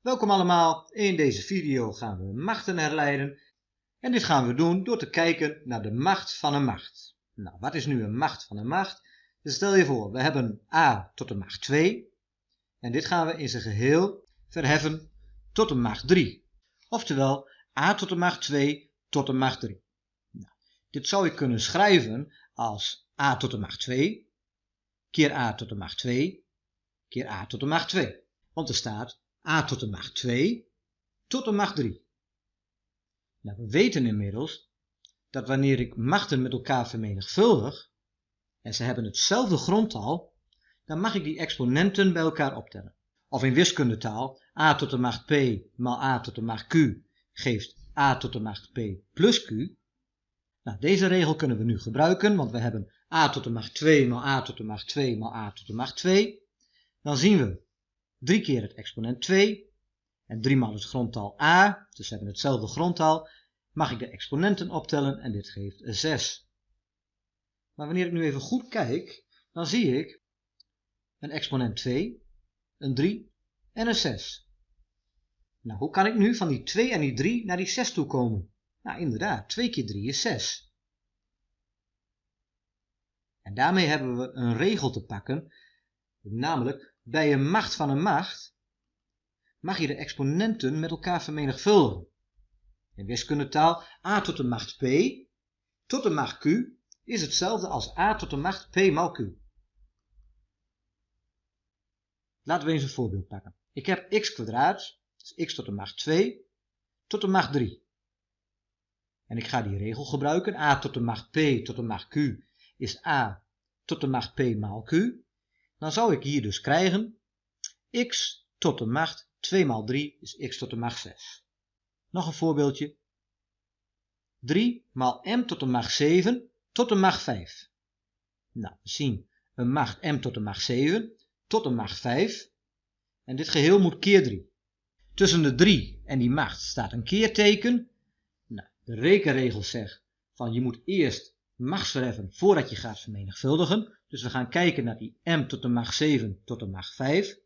Welkom allemaal, in deze video gaan we machten herleiden en dit gaan we doen door te kijken naar de macht van een macht. Nou, wat is nu een macht van een macht? Dus stel je voor, we hebben a tot de macht 2 en dit gaan we in zijn geheel verheffen tot de macht 3. Oftewel a tot de macht 2 tot de macht 3. Nou, dit zou ik kunnen schrijven als a tot de macht 2 keer a tot de macht 2 keer a tot de macht 2. Want er staat a tot de macht 2 tot de macht 3. Nou, we weten inmiddels dat wanneer ik machten met elkaar vermenigvuldig en ze hebben hetzelfde grondtal, dan mag ik die exponenten bij elkaar optellen. Of in wiskundetaal, a tot de macht p maal a tot de macht q geeft a tot de macht p plus q. Nou, deze regel kunnen we nu gebruiken, want we hebben a tot de macht 2 maal a tot de macht 2 maal a tot de macht 2. Dan zien we 3 keer het exponent 2 en 3 maal het grondtal a, dus we hebben hetzelfde grondtal, mag ik de exponenten optellen en dit geeft 6. Maar wanneer ik nu even goed kijk, dan zie ik een exponent 2, een 3 en een 6. Nou, hoe kan ik nu van die 2 en die 3 naar die 6 toe komen? Nou, inderdaad, 2 keer 3 is 6. En daarmee hebben we een regel te pakken, namelijk bij een macht van een macht mag je de exponenten met elkaar vermenigvuldigen. In wiskundetaal a tot de macht p tot de macht q is hetzelfde als a tot de macht p maal q. Laten we eens een voorbeeld pakken. Ik heb x kwadraat, dus x tot de macht 2, tot de macht 3. En ik ga die regel gebruiken. a tot de macht p tot de macht q is a tot de macht p maal q. Dan zou ik hier dus krijgen x tot de macht 2 maal 3 is x tot de macht 6. Nog een voorbeeldje. 3 maal m tot de macht 7 tot de macht 5. Nou, we zien een macht m tot de macht 7 tot de macht 5. En dit geheel moet keer 3. Tussen de 3 en die macht staat een keerteken. Nou, de rekenregel zegt van je moet eerst machtsverheffen voordat je gaat vermenigvuldigen. Dus we gaan kijken naar die m tot de macht 7 tot de macht 5.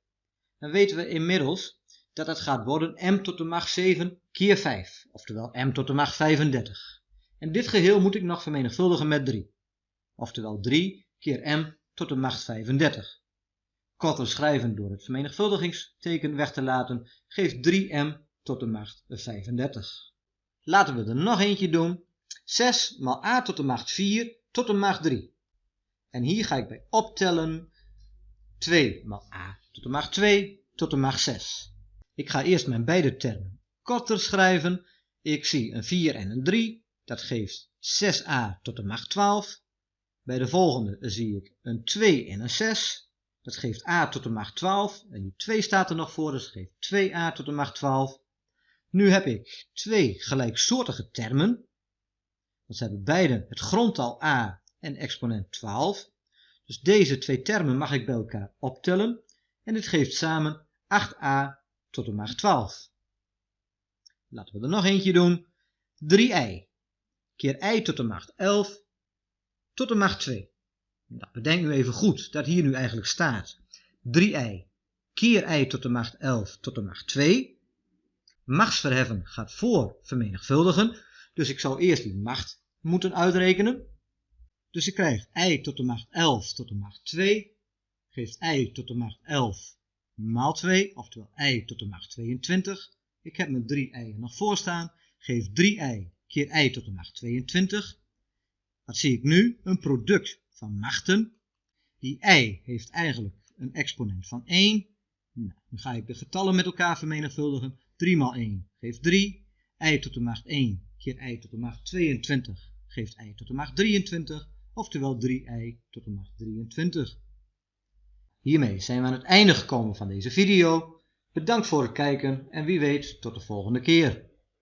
Dan weten we inmiddels dat het gaat worden m tot de macht 7 keer 5. Oftewel m tot de macht 35. En dit geheel moet ik nog vermenigvuldigen met 3. Oftewel 3 keer m tot de macht 35. Korter schrijven door het vermenigvuldigingsteken weg te laten geeft 3m tot de macht 35. Laten we er nog eentje doen. 6 maal a tot de macht 4 tot de macht 3. En hier ga ik bij optellen 2 maal a tot de macht 2 tot de macht 6. Ik ga eerst mijn beide termen korter schrijven. Ik zie een 4 en een 3. Dat geeft 6a tot de macht 12. Bij de volgende zie ik een 2 en een 6. Dat geeft a tot de macht 12. En die 2 staat er nog voor, dus dat geeft 2a tot de macht 12. Nu heb ik twee gelijksoortige termen. Dat hebben beide het grondtal a en exponent 12. Dus deze twee termen mag ik bij elkaar optellen. En dit geeft samen 8a tot de macht 12. Laten we er nog eentje doen. 3i keer i tot de macht 11 tot de macht 2. Nou, bedenk nu even goed dat hier nu eigenlijk staat 3i keer i tot de macht 11 tot de macht 2. Machtsverheffen gaat voor vermenigvuldigen, dus ik zou eerst die macht moeten uitrekenen. Dus ik krijg i tot de macht 11 tot de macht 2 geeft i tot de macht 11 maal 2, oftewel i tot de macht 22. Ik heb mijn 3 i'en nog voor staan, geeft 3i keer i tot de macht 22. Wat zie ik nu? Een product van machten. Die i heeft eigenlijk een exponent van 1. Nou, nu ga ik de getallen met elkaar vermenigvuldigen. 3 maal 1 geeft 3. i tot de macht 1 keer i tot de macht 22 geeft i tot de macht 23. Oftewel 3i tot de macht 23. Hiermee zijn we aan het einde gekomen van deze video. Bedankt voor het kijken en wie weet tot de volgende keer.